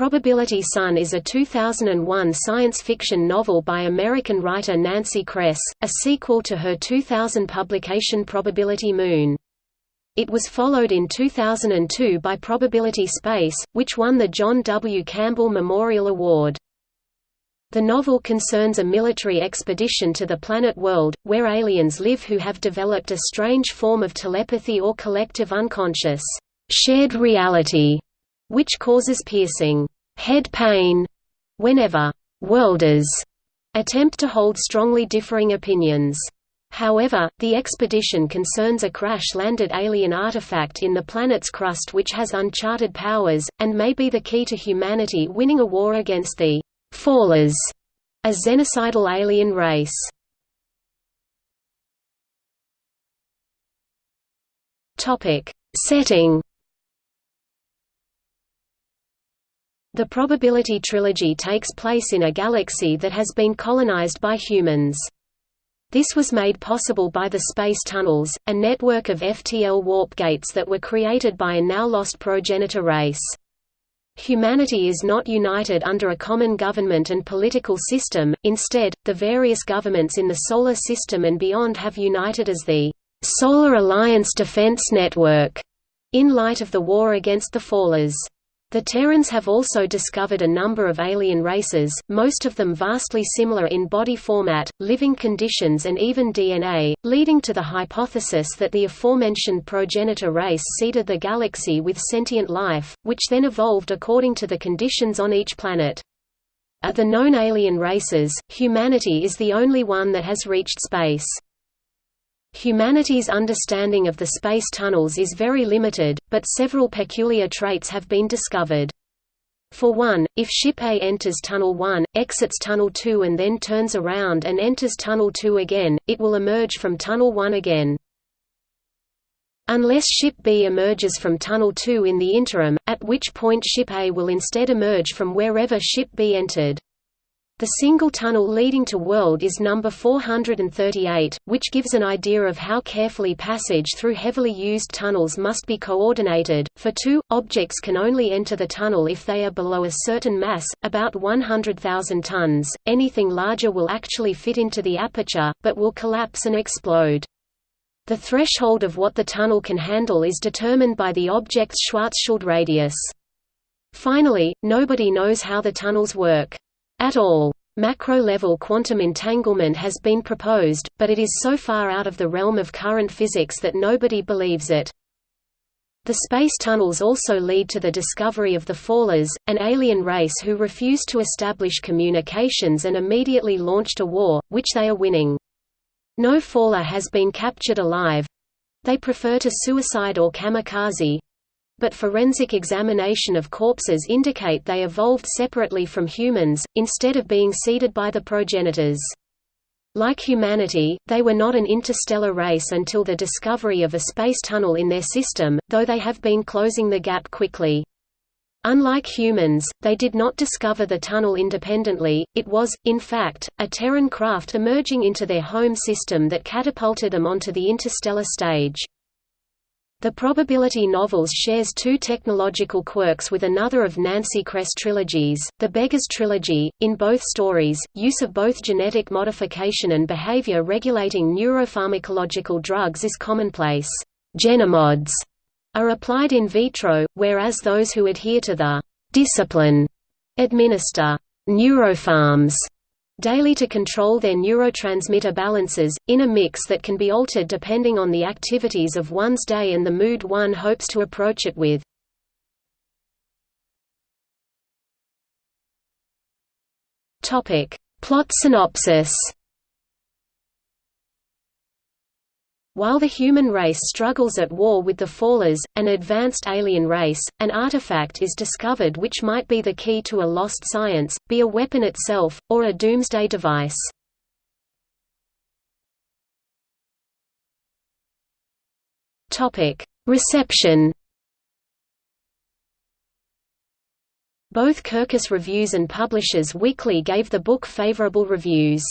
Probability Sun is a 2001 science fiction novel by American writer Nancy Kress, a sequel to her 2000 publication Probability Moon. It was followed in 2002 by Probability Space, which won the John W. Campbell Memorial Award. The novel concerns a military expedition to the planet World, where aliens live who have developed a strange form of telepathy or collective unconscious, shared reality which causes piercing head pain whenever worlders attempt to hold strongly differing opinions. However, the expedition concerns a crash-landed alien artifact in the planet's crust which has uncharted powers, and may be the key to humanity winning a war against the Fallers, a xenocidal alien race. Setting The probability trilogy takes place in a galaxy that has been colonized by humans. This was made possible by the space tunnels, a network of FTL warp gates that were created by a now-lost progenitor race. Humanity is not united under a common government and political system, instead, the various governments in the Solar System and beyond have united as the Solar Alliance Defense Network, in light of the war against the Fallers. The Terrans have also discovered a number of alien races, most of them vastly similar in body format, living conditions and even DNA, leading to the hypothesis that the aforementioned progenitor race seeded the galaxy with sentient life, which then evolved according to the conditions on each planet. Of the known alien races, humanity is the only one that has reached space. Humanity's understanding of the space tunnels is very limited, but several peculiar traits have been discovered. For one, if Ship A enters Tunnel 1, exits Tunnel 2 and then turns around and enters Tunnel 2 again, it will emerge from Tunnel 1 again. Unless Ship B emerges from Tunnel 2 in the interim, at which point Ship A will instead emerge from wherever Ship B entered. The single tunnel leading to World is number 438, which gives an idea of how carefully passage through heavily used tunnels must be coordinated. For two, objects can only enter the tunnel if they are below a certain mass, about 100,000 tons. Anything larger will actually fit into the aperture, but will collapse and explode. The threshold of what the tunnel can handle is determined by the object's Schwarzschild radius. Finally, nobody knows how the tunnels work at all. Macro-level quantum entanglement has been proposed, but it is so far out of the realm of current physics that nobody believes it. The space tunnels also lead to the discovery of the Fallers, an alien race who refused to establish communications and immediately launched a war, which they are winning. No Faller has been captured alive. They prefer to suicide or kamikaze, but forensic examination of corpses indicate they evolved separately from humans, instead of being seeded by the progenitors. Like humanity, they were not an interstellar race until the discovery of a space tunnel in their system, though they have been closing the gap quickly. Unlike humans, they did not discover the tunnel independently, it was, in fact, a Terran craft emerging into their home system that catapulted them onto the interstellar stage. The probability novels shares two technological quirks with another of Nancy Kress trilogies, the Beggars trilogy. In both stories, use of both genetic modification and behavior regulating neuropharmacological drugs is commonplace. Genomods are applied in vitro, whereas those who adhere to the discipline administer neuropharms daily to control their neurotransmitter balances, in a mix that can be altered depending on the activities of one's day and the mood one hopes to approach it with. Plot synopsis While the human race struggles at war with the Fallers, an advanced alien race, an artifact is discovered which might be the key to a lost science, be a weapon itself, or a doomsday device. Reception Both Kirkus Reviews and Publishers Weekly gave the book favorable reviews.